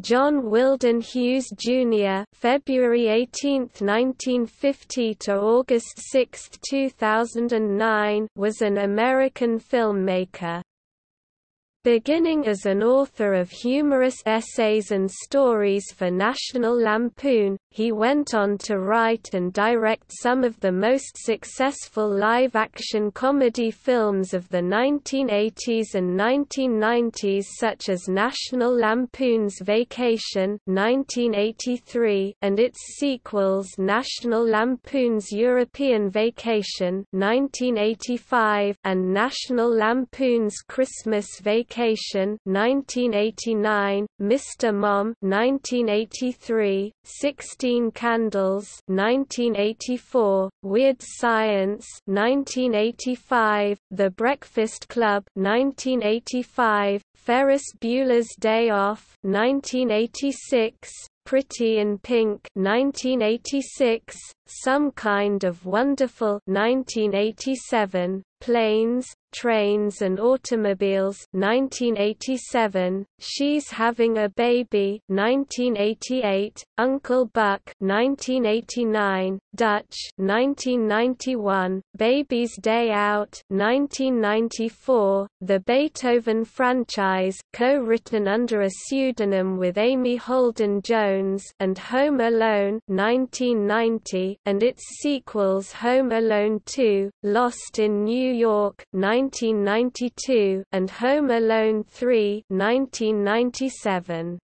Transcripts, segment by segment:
John Weldon Hughes Jr. (February 18, 1950 to August 6, 2009) was an American filmmaker. Beginning as an author of humorous essays and stories for National Lampoon, he went on to write and direct some of the most successful live-action comedy films of the 1980s and 1990s such as National Lampoon's Vacation 1983 and its sequels National Lampoon's European Vacation 1985 and National Lampoon's Christmas Vacation Vacation 1989, Mr. Mom 1983, 16 Candles 1984, Weird Science 1985, The Breakfast Club 1985, Ferris Bueller's Day Off 1986, Pretty in Pink 1986, Some Kind of Wonderful 1987, Planes, Trains and Automobiles 1987, She's Having a Baby 1988, Uncle Buck 1989, Dutch 1991, Baby's Day Out 1994, The Beethoven Franchise co-written under a pseudonym with Amy Holden Jones and Home Alone 1990 and its sequels Home Alone 2, Lost in New York 1992 and Home Alone 3 1997.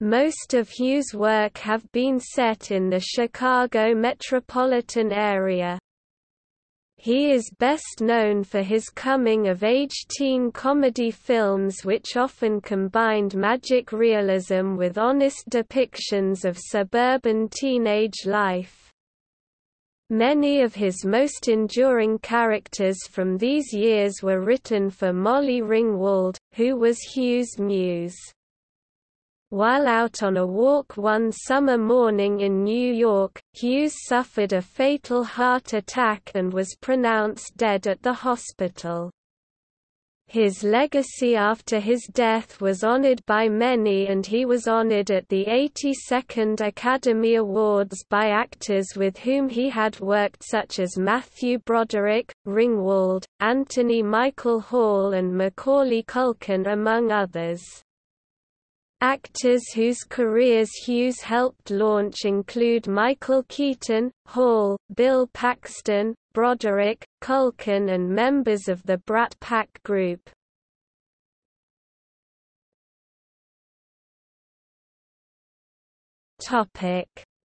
Most of Hughes' work have been set in the Chicago metropolitan area. He is best known for his coming-of-age teen comedy films which often combined magic realism with honest depictions of suburban teenage life. Many of his most enduring characters from these years were written for Molly Ringwald, who was Hughes' muse. While out on a walk one summer morning in New York, Hughes suffered a fatal heart attack and was pronounced dead at the hospital. His legacy after his death was honored by many and he was honored at the 82nd Academy Awards by actors with whom he had worked such as Matthew Broderick, Ringwald, Anthony Michael Hall and Macaulay Culkin among others. Actors whose careers Hughes helped launch include Michael Keaton, Hall, Bill Paxton, Broderick, Culkin and members of the Brat Pack group.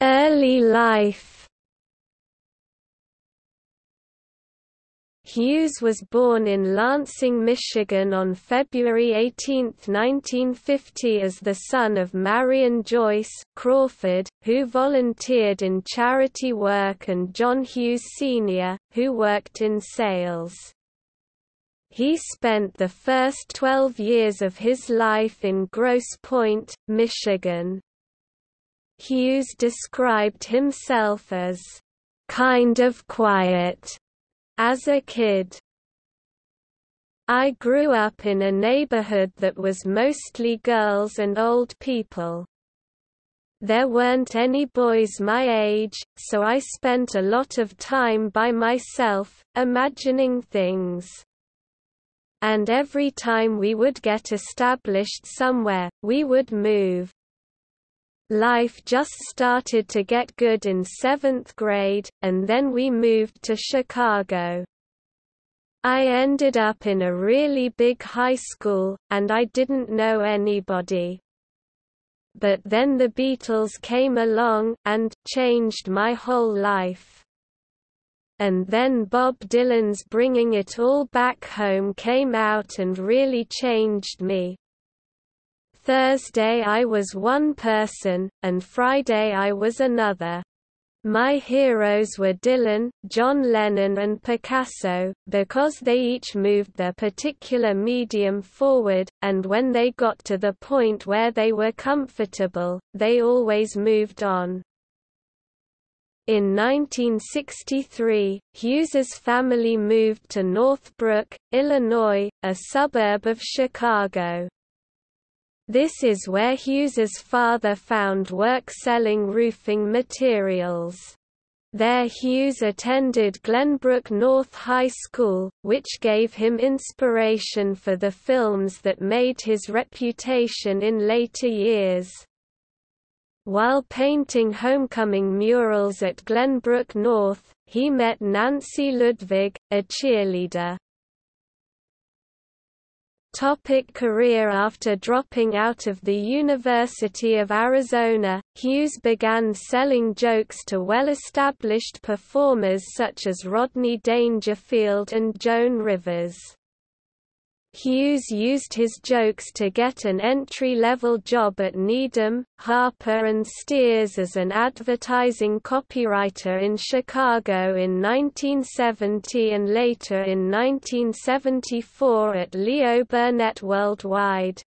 Early life Hughes was born in Lansing, Michigan on February 18, 1950 as the son of Marion Joyce Crawford, who volunteered in charity work and John Hughes Sr., who worked in sales. He spent the first 12 years of his life in Grosse Pointe, Michigan. Hughes described himself as, "...kind of quiet." As a kid, I grew up in a neighborhood that was mostly girls and old people. There weren't any boys my age, so I spent a lot of time by myself, imagining things. And every time we would get established somewhere, we would move. Life just started to get good in seventh grade, and then we moved to Chicago. I ended up in a really big high school, and I didn't know anybody. But then the Beatles came along, and changed my whole life. And then Bob Dylan's Bringing It All Back Home came out and really changed me. Thursday I was one person, and Friday I was another. My heroes were Dylan, John Lennon and Picasso, because they each moved their particular medium forward, and when they got to the point where they were comfortable, they always moved on. In 1963, Hughes's family moved to Northbrook, Illinois, a suburb of Chicago. This is where Hughes's father found work selling roofing materials. There Hughes attended Glenbrook North High School, which gave him inspiration for the films that made his reputation in later years. While painting homecoming murals at Glenbrook North, he met Nancy Ludwig, a cheerleader. Topic career After dropping out of the University of Arizona, Hughes began selling jokes to well-established performers such as Rodney Dangerfield and Joan Rivers. Hughes used his jokes to get an entry-level job at Needham, Harper and Steers as an advertising copywriter in Chicago in 1970 and later in 1974 at Leo Burnett Worldwide.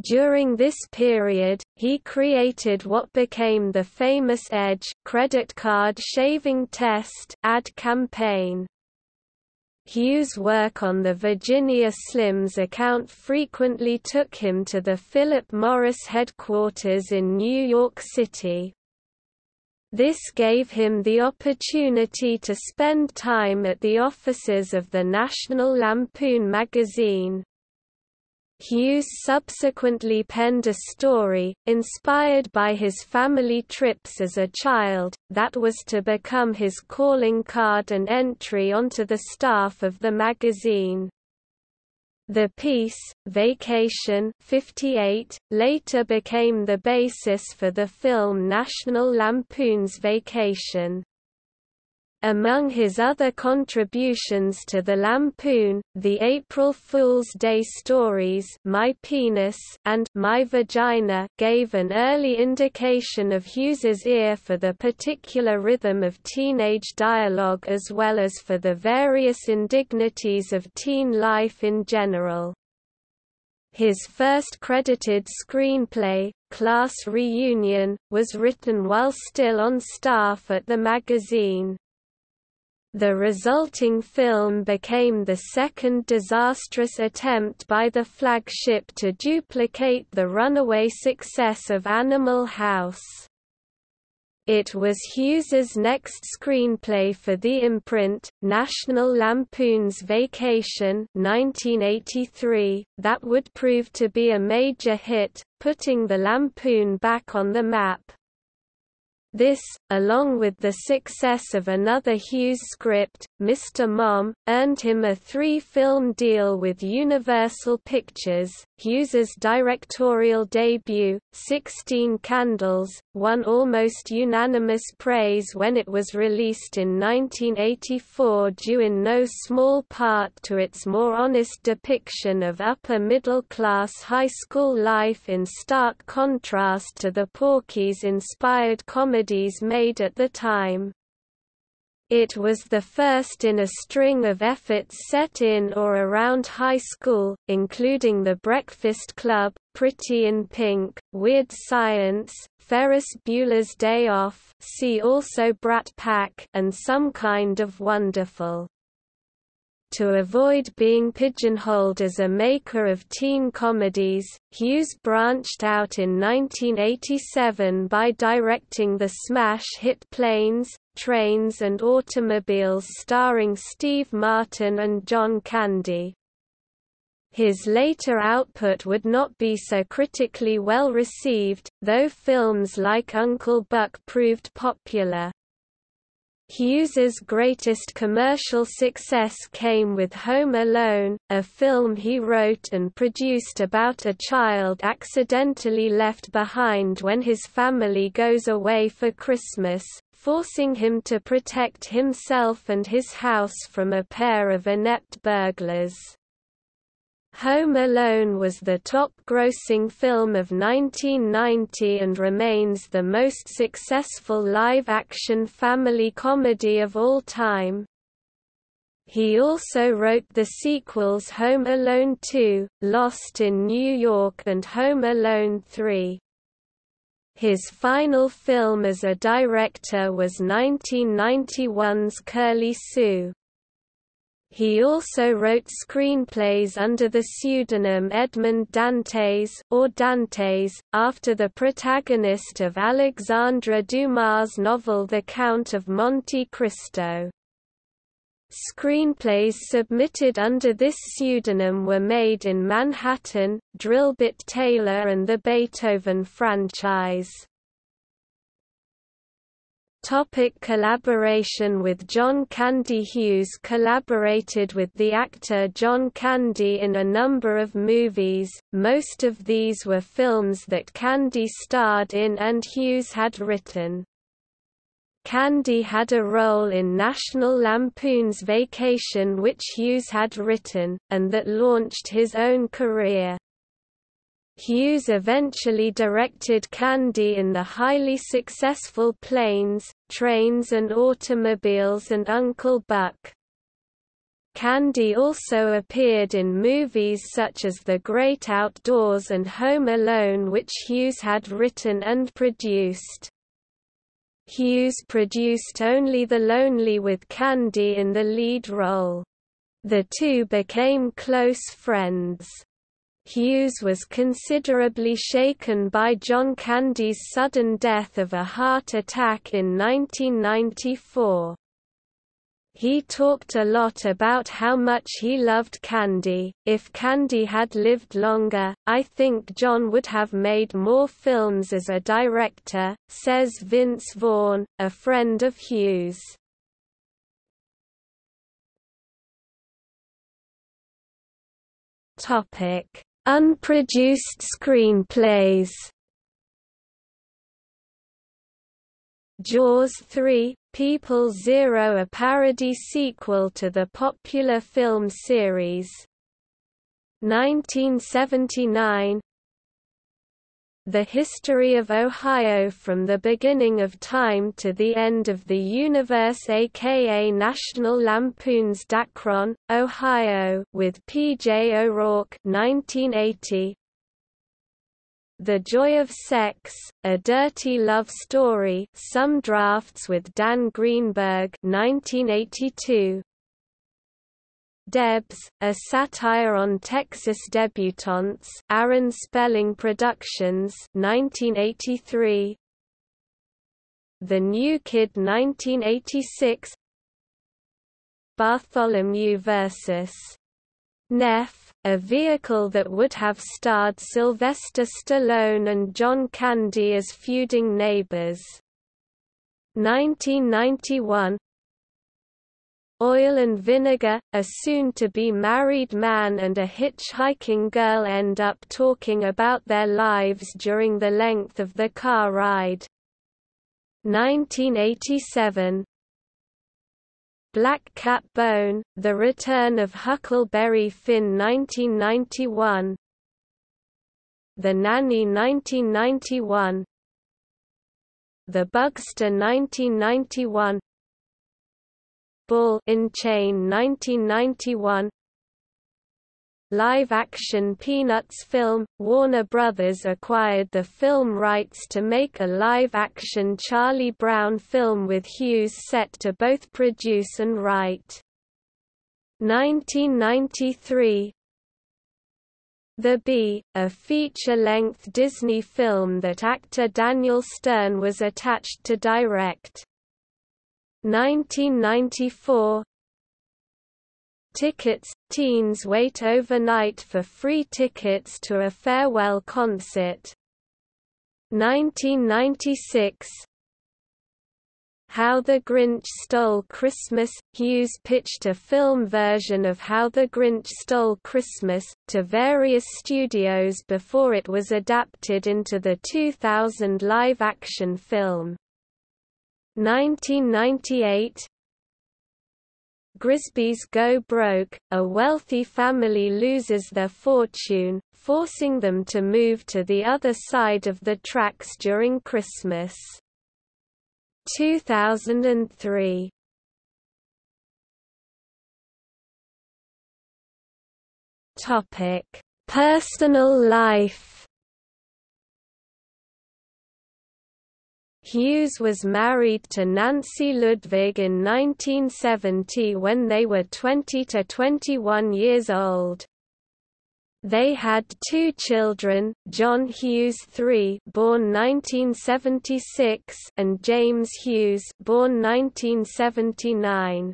During this period, he created what became the famous Edge credit card shaving test ad campaign. Hughes' work on the Virginia Slims account frequently took him to the Philip Morris headquarters in New York City. This gave him the opportunity to spend time at the offices of the National Lampoon magazine. Hughes subsequently penned a story, inspired by his family trips as a child, that was to become his calling card and entry onto the staff of the magazine. The piece, Vacation 58, later became the basis for the film National Lampoon's Vacation. Among his other contributions to the Lampoon, the April Fool's Day stories My Penis and My Vagina gave an early indication of Hughes's ear for the particular rhythm of teenage dialogue as well as for the various indignities of teen life in general. His first credited screenplay, Class Reunion, was written while still on staff at the magazine. The resulting film became the second disastrous attempt by the flagship to duplicate the runaway success of Animal House. It was Hughes's next screenplay for the imprint, National Lampoon's Vacation 1983, that would prove to be a major hit, putting the Lampoon back on the map. This, along with the success of another Hughes script, Mr. Mom, earned him a three-film deal with Universal Pictures. Hughes's directorial debut, Sixteen Candles, won almost unanimous praise when it was released in 1984 due in no small part to its more honest depiction of upper-middle-class high school life in stark contrast to the Porky's-inspired comedies made at the time. It was the first in a string of efforts set in or around high school, including The Breakfast Club, Pretty in Pink, Weird Science, Ferris Bueller's Day Off see also Brat Pack and Some Kind of Wonderful. To avoid being pigeonholed as a maker of teen comedies, Hughes branched out in 1987 by directing the smash hit Planes, Trains and Automobiles starring Steve Martin and John Candy. His later output would not be so critically well received, though films like Uncle Buck proved popular. Hughes's greatest commercial success came with Home Alone, a film he wrote and produced about a child accidentally left behind when his family goes away for Christmas, forcing him to protect himself and his house from a pair of inept burglars. Home Alone was the top-grossing film of 1990 and remains the most successful live-action family comedy of all time. He also wrote the sequels Home Alone 2, Lost in New York and Home Alone 3. His final film as a director was 1991's Curly Sue. He also wrote screenplays under the pseudonym Edmond Dantes or Dantes, after the protagonist of Alexandre Dumas' novel The Count of Monte Cristo. Screenplays submitted under this pseudonym were Maid in Manhattan, Drillbit Taylor and the Beethoven franchise. Topic collaboration with John Candy Hughes collaborated with the actor John Candy in a number of movies, most of these were films that Candy starred in and Hughes had written. Candy had a role in National Lampoon's Vacation which Hughes had written, and that launched his own career. Hughes eventually directed Candy in the highly successful Planes, Trains and Automobiles and Uncle Buck. Candy also appeared in movies such as The Great Outdoors and Home Alone which Hughes had written and produced. Hughes produced only The Lonely with Candy in the lead role. The two became close friends. Hughes was considerably shaken by John Candy's sudden death of a heart attack in 1994. He talked a lot about how much he loved Candy. If Candy had lived longer, I think John would have made more films as a director, says Vince Vaughn, a friend of Hughes. Topic: Unproduced screenplays Jaws 3, People Zero a parody sequel to the popular film series. 1979 the history of Ohio from the beginning of time to the end of the universe aka National Lampoon's Dacron, Ohio with P.J. O'Rourke 1980. The Joy of Sex, A Dirty Love Story some drafts with Dan Greenberg 1982. Debs, a satire on Texas debutantes Aaron Spelling Productions 1983 The New Kid 1986 Bartholomew vs. Neff, a vehicle that would have starred Sylvester Stallone and John Candy as feuding neighbors. 1991 Oil and Vinegar, a soon-to-be married man and a hitchhiking girl end up talking about their lives during the length of the car ride. 1987 Black Cat Bone, The Return of Huckleberry Finn 1991 The Nanny 1991 The Bugster 1991 Bull in Chain 1991 Live-action Peanuts film, Warner Brothers acquired the film rights to make a live-action Charlie Brown film with Hughes set to both produce and write. 1993 The Bee, a feature-length Disney film that actor Daniel Stern was attached to direct. 1994 Tickets – Teens wait overnight for free tickets to a farewell concert. 1996 How the Grinch Stole Christmas – Hughes pitched a film version of How the Grinch Stole Christmas, to various studios before it was adapted into the 2000 live-action film. 1998 Grisby's Go Broke, a wealthy family loses their fortune, forcing them to move to the other side of the tracks during Christmas. 2003 Topic: Personal life Hughes was married to Nancy Ludwig in 1970 when they were 20 to 21 years old. They had two children, John Hughes III born 1976 and James Hughes born 1979.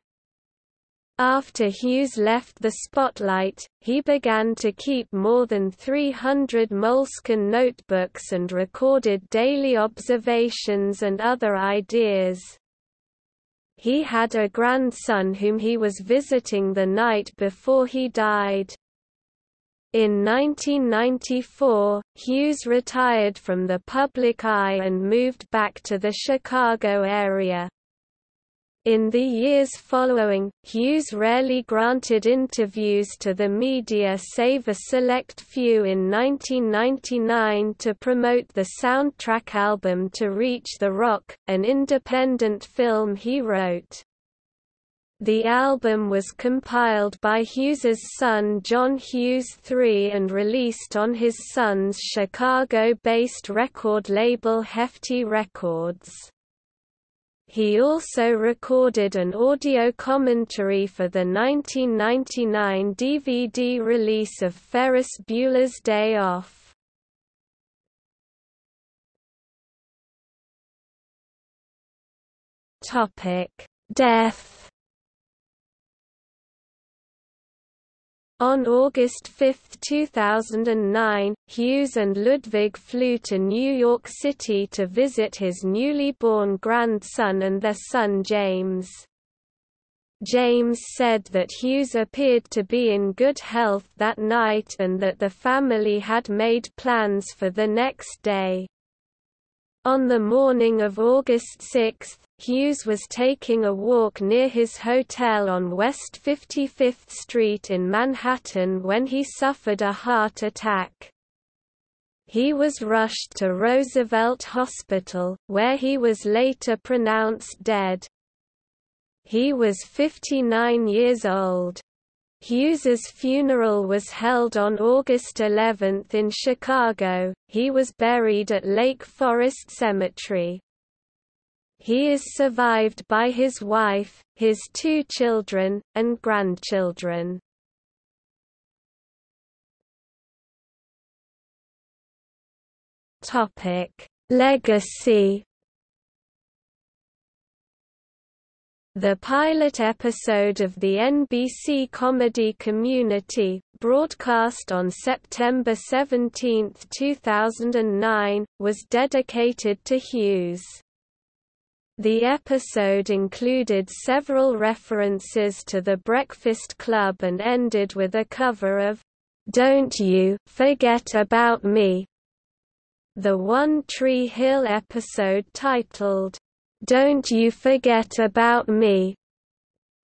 After Hughes left the spotlight, he began to keep more than 300 Moleskine notebooks and recorded daily observations and other ideas. He had a grandson whom he was visiting the night before he died. In 1994, Hughes retired from the public eye and moved back to the Chicago area. In the years following, Hughes rarely granted interviews to the media save a select few in 1999 to promote the soundtrack album To Reach the Rock, an independent film he wrote. The album was compiled by Hughes's son John Hughes III and released on his son's Chicago-based record label Hefty Records. He also recorded an audio commentary for the 1999 DVD release of Ferris Bueller's Day Off. Topic: Death On August 5, 2009, Hughes and Ludwig flew to New York City to visit his newly born grandson and their son James. James said that Hughes appeared to be in good health that night and that the family had made plans for the next day. On the morning of August 6, Hughes was taking a walk near his hotel on West 55th Street in Manhattan when he suffered a heart attack. He was rushed to Roosevelt Hospital, where he was later pronounced dead. He was 59 years old. Hughes's funeral was held on August 11 in Chicago. He was buried at Lake Forest Cemetery. He is survived by his wife, his two children, and grandchildren. Topic: Legacy The pilot episode of the NBC comedy Community, broadcast on September 17, 2009, was dedicated to Hughes. The episode included several references to The Breakfast Club and ended with a cover of Don't You Forget About Me. The One Tree Hill episode titled don't You Forget About Me,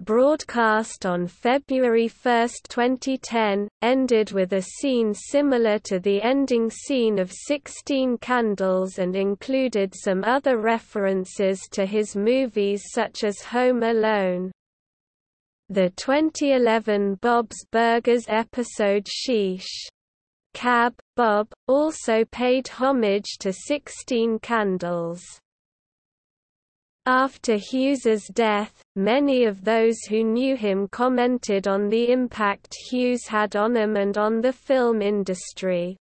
broadcast on February 1, 2010, ended with a scene similar to the ending scene of Sixteen Candles and included some other references to his movies such as Home Alone. The 2011 Bob's Burgers episode Sheesh! Cab, Bob, also paid homage to Sixteen Candles. After Hughes's death, many of those who knew him commented on the impact Hughes had on them and on the film industry.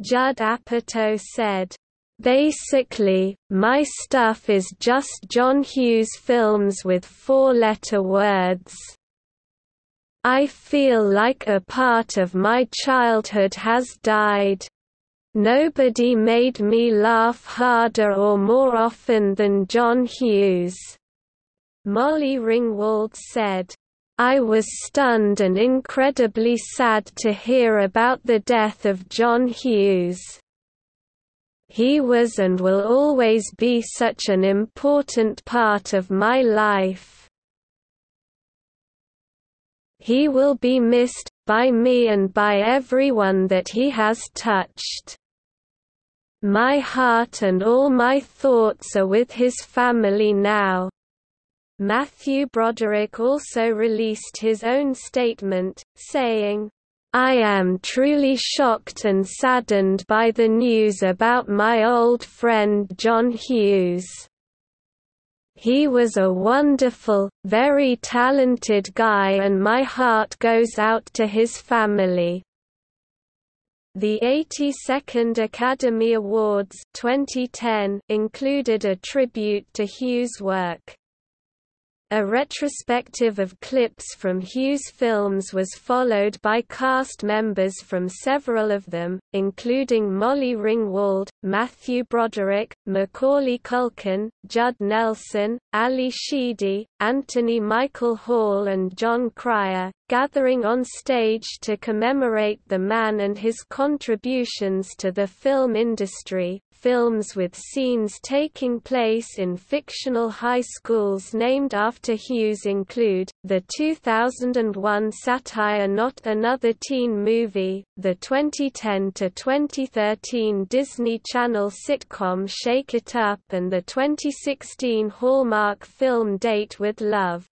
Judd Apatow said, Basically, my stuff is just John Hughes films with four-letter words. I feel like a part of my childhood has died. Nobody made me laugh harder or more often than John Hughes. Molly Ringwald said, I was stunned and incredibly sad to hear about the death of John Hughes. He was and will always be such an important part of my life. He will be missed, by me and by everyone that he has touched. My heart and all my thoughts are with his family now. Matthew Broderick also released his own statement, saying, I am truly shocked and saddened by the news about my old friend John Hughes. He was a wonderful, very talented guy and my heart goes out to his family. The 82nd Academy Awards 2010 included a tribute to Hughes' work. A retrospective of clips from Hughes films was followed by cast members from several of them, including Molly Ringwald, Matthew Broderick, Macaulay Culkin, Judd Nelson, Ally Sheedy, Anthony Michael Hall and Jon Cryer, gathering on stage to commemorate the man and his contributions to the film industry films with scenes taking place in fictional high schools named after Hughes include, the 2001 satire Not Another Teen Movie, the 2010–2013 Disney Channel sitcom Shake It Up and the 2016 Hallmark film Date with Love.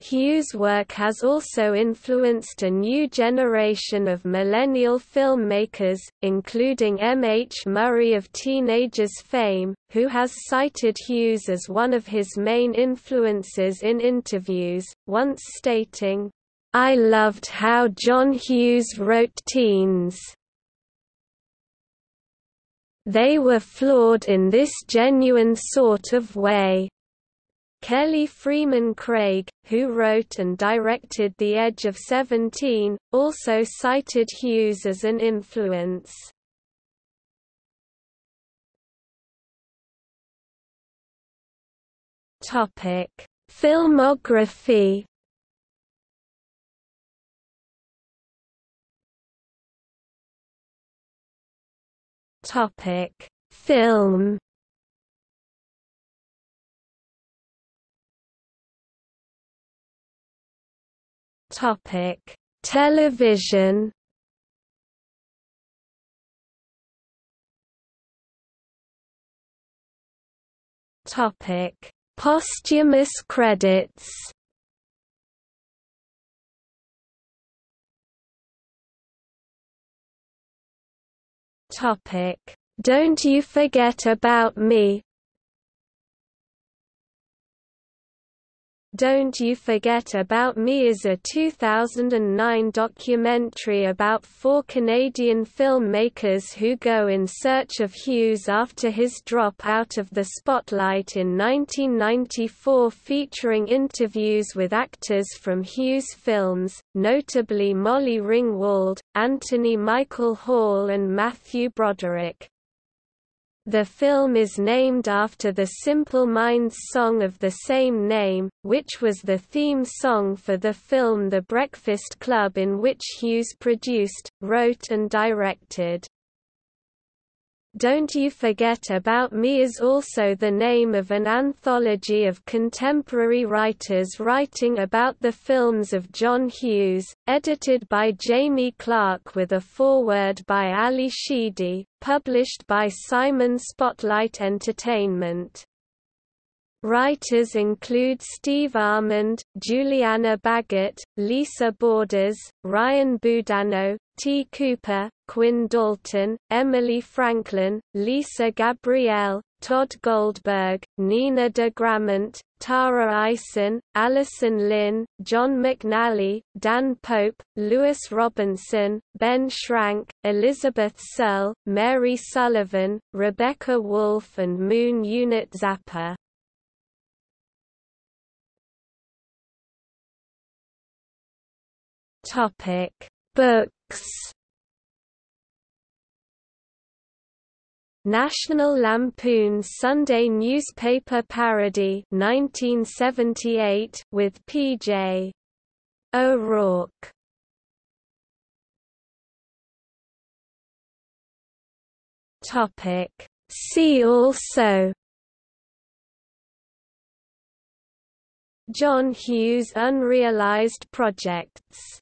Hughes' work has also influenced a new generation of millennial filmmakers, including M. H. Murray of Teenagers fame, who has cited Hughes as one of his main influences in interviews, once stating, I loved how John Hughes wrote teens. They were flawed in this genuine sort of way. Kelly Fremon Craig, who wrote and directed The Edge of Seventeen, also cited Hughes as an influence. Topic: Filmography. Topic: Film. Topic: Television. Topic: Posthumous credits. Topic: Don't You Forget About Me Don't You Forget About Me is a 2009 documentary about four Canadian filmmakers who go in search of Hughes after his drop out of the spotlight in 1994 featuring interviews with actors from Hughes films, notably Molly Ringwald, Anthony Michael Hall and Matthew Broderick. The film is named after the Simple Minds song of the same name, which was the theme song for the film The Breakfast Club in which Hughes produced, wrote and directed. Don't You Forget About Me is also the name of an anthology of contemporary writers writing about the films of John Hughes, edited by Jaime Clarke with a foreword by Ally Sheedy, published by Simon Spotlight Entertainment. Writers include Steve Almond, Julianna Baggott, Lisa Borders, Ryan Boudinot, T. Cooper, Quinn Dalton, Emily Franklin, Lisa Gabriele, Todd Goldberg, Nina de Gramont, Tara Ison, Allison Lynn, John McNally, Dan Pope, Lewis Robinson, Ben Schrank, Elizabeth Searle, Mary Sullivan, Rebecca Wolf and Moon Unit Zappa. Topic: Books. National Lampoon Sunday newspaper parody 1978 with P.J. O'Rourke. Topic See also John Hughes unrealized projects